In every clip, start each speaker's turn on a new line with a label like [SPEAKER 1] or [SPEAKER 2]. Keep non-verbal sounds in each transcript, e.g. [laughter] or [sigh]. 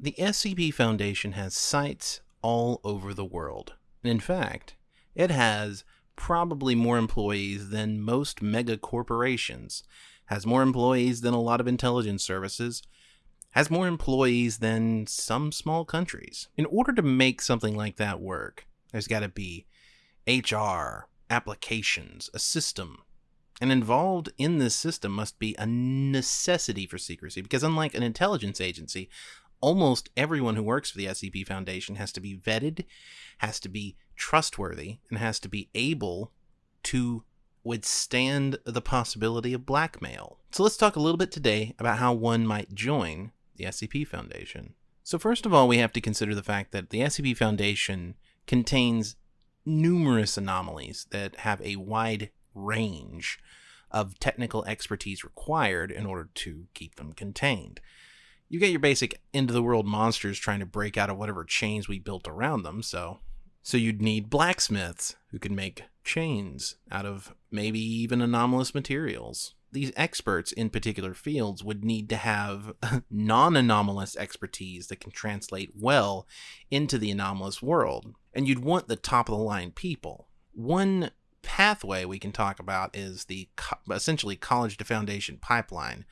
[SPEAKER 1] The SCP Foundation has sites all over the world. In fact, it has probably more employees than most mega corporations, has more employees than a lot of intelligence services, has more employees than some small countries. In order to make something like that work, there's got to be HR, applications, a system. And involved in this system must be a necessity for secrecy because, unlike an intelligence agency, almost everyone who works for the SCP Foundation has to be vetted, has to be trustworthy, and has to be able to withstand the possibility of blackmail. So let's talk a little bit today about how one might join the SCP Foundation. So, first of all, we have to consider the fact that the SCP Foundation contains numerous anomalies that have a wide range of technical expertise required in order to keep them contained. You get your basic end of the world monsters trying to break out of whatever chains we built around them, so so you'd need blacksmiths who can make chains out of maybe even anomalous materials. These experts in particular fields would need to have [laughs] non anomalous expertise that can translate well into the anomalous world. And you'd want the top of the line people. One pathway we can talk about is the co- essentially college to foundation pipeline.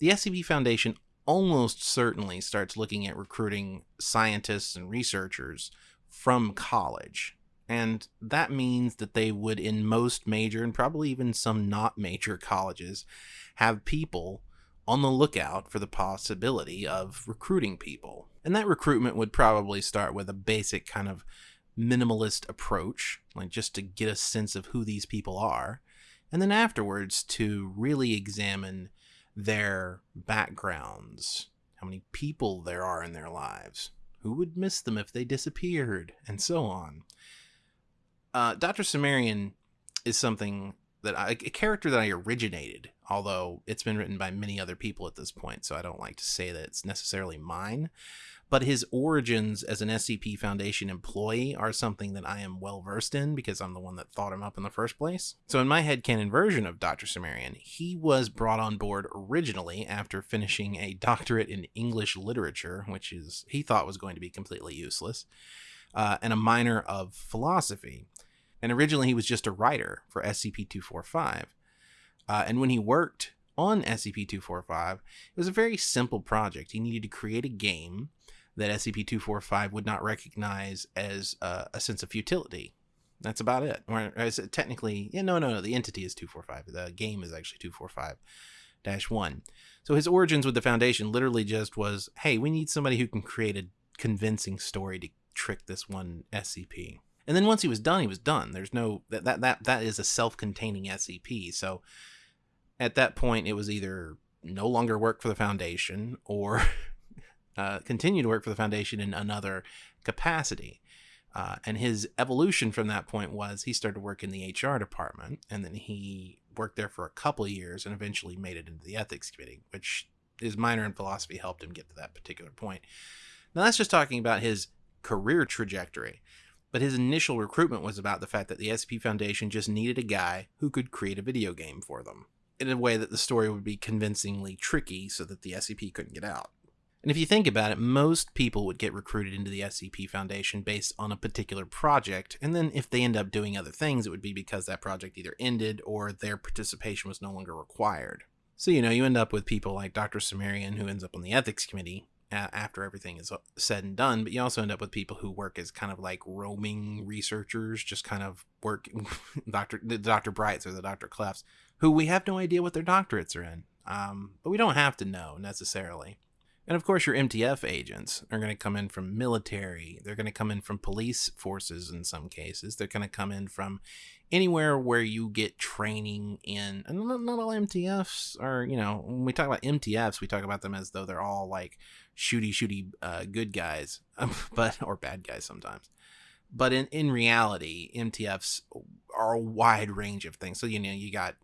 [SPEAKER 1] The SCP Foundation almost certainly starts looking at recruiting scientists and researchers from college. And that means that they would, in most major and probably even some not major [laughs] colleges, have people on the lookout for the possibility of recruiting people. And that recruitment would probably start with a basic kind of minimalist approach, like just to get a sense of who these people are. And then afterwards, to really examine their backgrounds, how many people there are in their lives, who would miss them if they disappeared, and so on. Uh, Dr. Cimmerian is something that I, a character that I originated, although it's been written by many other people at this point, so I don't like to say that it's necessarily mine but his origins as an SCP Foundation employee are something that I am well versed in because I'm the one that thought him up in the first place. So, in my headcanon version of Dr. Cimmerian, he was brought on board originally after finishing a doctorate in English literature, which is he thought was going to be completely useless, uh, and a minor of philosophy. And originally, he was just a writer for SCP 245. Uh, and when he worked on SCP 245, it was a very simple project. He needed to create a game that SCP-245 would not recognize as uh, a sense of futility. That's about it. Or as technically, yeah, no, no, no. The entity is 245. The game is actually 245-1. So his origins with the Foundation literally just was, hey, we need somebody who can create a convincing story to trick this one SCP. And then once he was done, he was done. There's no that that that that is a self-containing SCP. So at that point, it was either no longer work for the Foundation or [laughs] uh, continue to work for the foundation in another capacity. Uh, and his evolution from that point was he started to work in the HR department, and then he worked there for a couple of years and eventually made it into the ethics committee, which his minor in philosophy helped him get to that particular point. Now, that's just talking about his career trajectory. But his initial recruitment was about the fact that the SCP Foundation just needed a guy who could create a video game for them in a way that the story would be convincingly tricky so that the SCP couldn't get out. And if you think about it, most people would get recruited into the SCP Foundation based on a particular project, and then if they end up doing other things, it would be because that project either ended or their participation was no longer required. So, you know, you end up with people like Dr. Cimmerian, who ends up on the ethics committee after everything is said and done, but you also end up with people who work as kind of like roaming researchers, just kind of work, [laughs] Dr. The Dr. Brights or the Dr. Clefs, who we have no idea what their doctorates are in. Um, but we don't have to know necessarily. And of course, your MTF agents are going to come in from military. They're going to come in from police forces in some cases. They're going to come in from anywhere where you get training in. And not, not all MTFs are, you know, when we talk about MTFs, we talk about them as though they're all like shooty, shooty uh, good guys, [laughs] but or bad guys sometimes. But in, in reality, MTFs are a wide range of things. So, you know, you got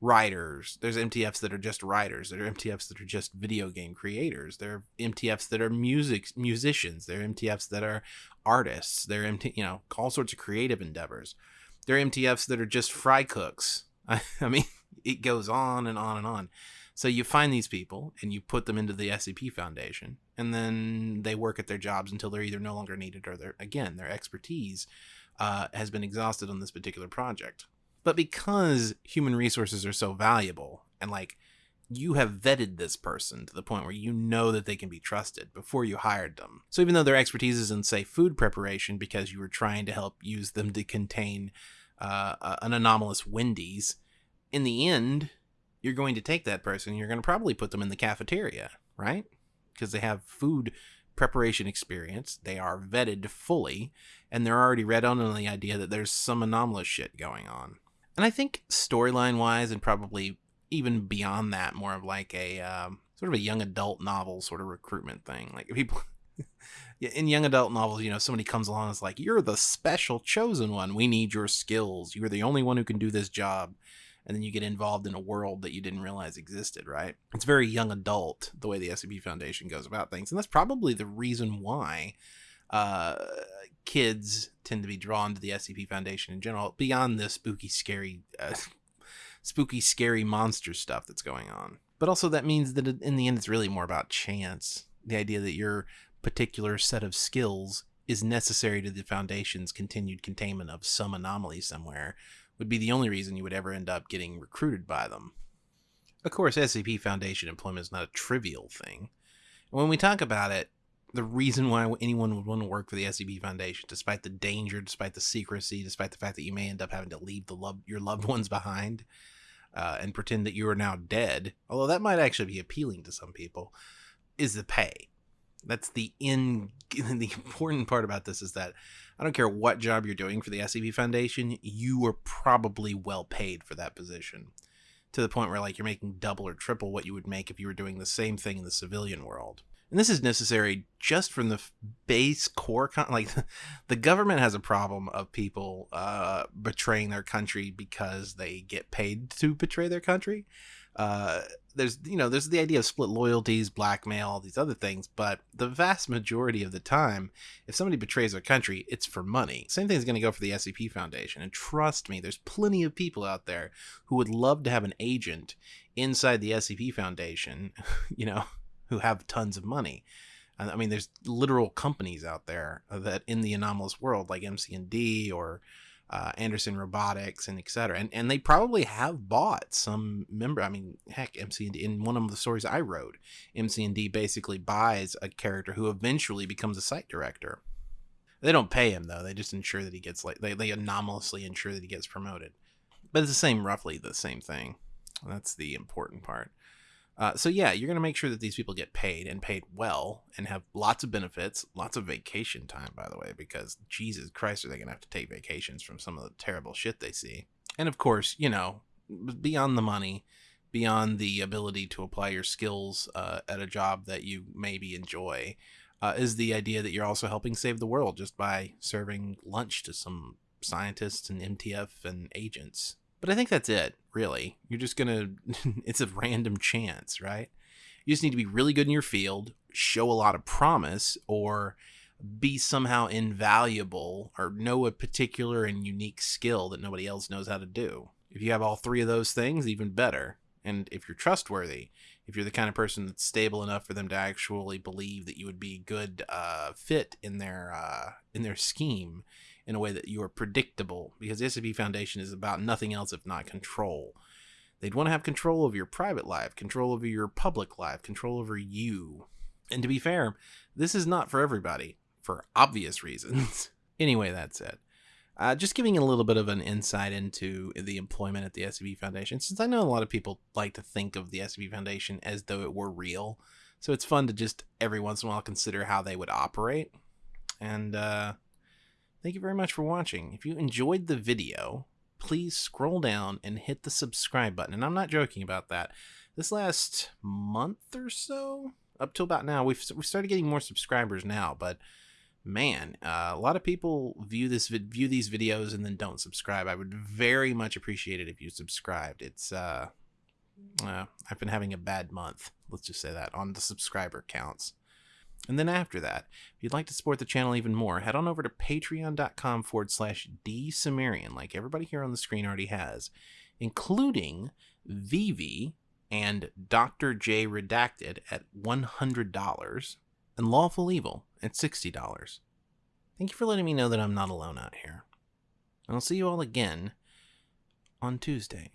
[SPEAKER 1] writers. There's MTFs that are just writers. There are MTFs that are just video game creators. There are MTFs that are music musicians. There are MTFs that are artists. There are MT, you know all sorts of creative endeavors. There are MTFs that are just fry cooks. I, [laughs] I mean, it goes on and on and on. So you find these people and you put them into the SCP Foundation, and then they work at their jobs until they're either no longer needed or their again their expertise uh, has been exhausted on this particular project. But because human resources are so valuable, and like you have vetted this person to the point where you know that they can be trusted before you hired them. So even though their expertise is in, say, food preparation because you were trying to help use them to contain uh, an anomalous Wendy's, in the end, you're going to take that person, you're going to probably put them in the cafeteria, right? Because they have food preparation experience, they are vetted fully, and they're already read on the idea that there's some anomalous shit going on. And I think storyline wise, and probably even beyond that, more of like a um, sort of a young adult novel sort of recruitment thing. Like people [laughs] in young adult novels, you know, somebody comes along and is like, "You're the special chosen one. We need your skills. You're the only one who can do this job." And then you get involved in a world that you didn't realize existed, right? It's very young adult the way the SCP Foundation goes about things, and that's probably the reason why uh, kids tend to be drawn to the SCP Foundation in general. Beyond the spooky, scary uh, [laughs] spooky, scary monster stuff that's going on. But also, that means that in the end, it's really more about chance. The idea that your particular set of skills is necessary to the Foundation's continued containment of some anomaly somewhere would be the only reason you would ever end up getting recruited by them. Of course, SCP Foundation employment is not a trivial thing. when we talk about it, the reason why anyone would want to work for the SCP Foundation, despite the danger, despite the secrecy, despite the fact that you may end up having to leave the love your loved ones behind, uh, and pretend that you are now dead, although that might actually be appealing to some people, is the pay. That's the in [laughs] the important part about this is that I don't care what job you're doing for the SCP Foundation, you are probably well paid for that position. To the point where like you're making double or triple what you would make if you were doing the same thing in the civilian world and this is necessary just from the base core con- [laughs] like the government has a problem of people uh, betraying their country because they get paid to betray their country. Uh, there's you know there's the idea of split loyalties blackmail these other things but the vast majority of the time if somebody betrays their country it's for money. Same thing is going to go for the scp foundation and trust me there's plenty of people out there who would love to have an agent inside the scp foundation [laughs] you know who have tons of money. I mean, there's literal companies out there that in the anomalous world, like MC&D or uh, Anderson Robotics and etc. And and they probably have bought some member. I mean, heck, MC&D in one of the stories I wrote, MC&D basically buys a character who eventually becomes a site director. They don't pay him though. They just ensure that he gets like they they anomalously ensure that he gets promoted. But it's the same, roughly the same thing. That's the important part. Uh, so yeah, you're going to make sure that these people get paid and paid well and have lots of benefits, lots of vacation time, by the way, because Jesus Christ, are they going to have to take vacations from some of the terrible shit they see? And of course, you know, beyond the money, beyond the ability to apply your skills uh, at a job that you maybe enjoy, uh, is the idea that you're also helping save the world just by serving lunch to some scientists and MTF and agents. But I think that's it, really. You're just going [laughs] to, it's a random chance, right? You just need to be really good in your field, show a lot of promise, or be somehow invaluable or know a particular and unique skill that nobody else knows how to do. If you have all three of those things, even better. And if you're trustworthy, if you're the kind of person that's stable enough for them to actually believe that you would be a good uh, fit in their uh, in their scheme, in a way that you are predictable because the SCP Foundation is about nothing else if not control. They'd want to have control over your private life, control over your public life, control over you. And to be fair, this is not for everybody, for obvious [laughs] reasons. anyway, that's it. Uh, just giving a little bit of an insight into the employment at the SCP Foundation, since I know a lot of people like to think of the SCP Foundation as though it were real. So it's fun to just every once in a while consider how they would operate. And uh, Thank you very much for watching. If you enjoyed the video, please scroll down and hit the subscribe button. And I'm not joking about that. This last month or so, up till about now, we've, we started getting more subscribers now, but man, uh, a lot of people view this view these videos and then don't subscribe. I would very much appreciate it if you subscribed. It's uh, uh, I've been having a bad month. Let's just say that on the subscriber counts. And then after that, if you'd like to support the channel even more, head on over to patreon.com forward slash dsumerian, like everybody here on the screen already has, including Vivi and Dr. J Redacted at $100. and Lawful Evil at $60. Thank you for letting me know that I'm not alone out here. And I'll see you all again on Tuesday.